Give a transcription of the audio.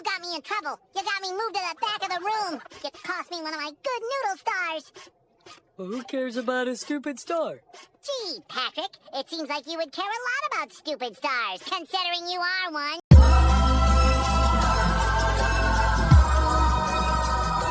You got me in trouble. You got me moved to the back of the room. You cost me one of my good noodle stars. Well, who cares about a stupid star? Gee, Patrick, it seems like you would care a lot about stupid stars, considering you are one.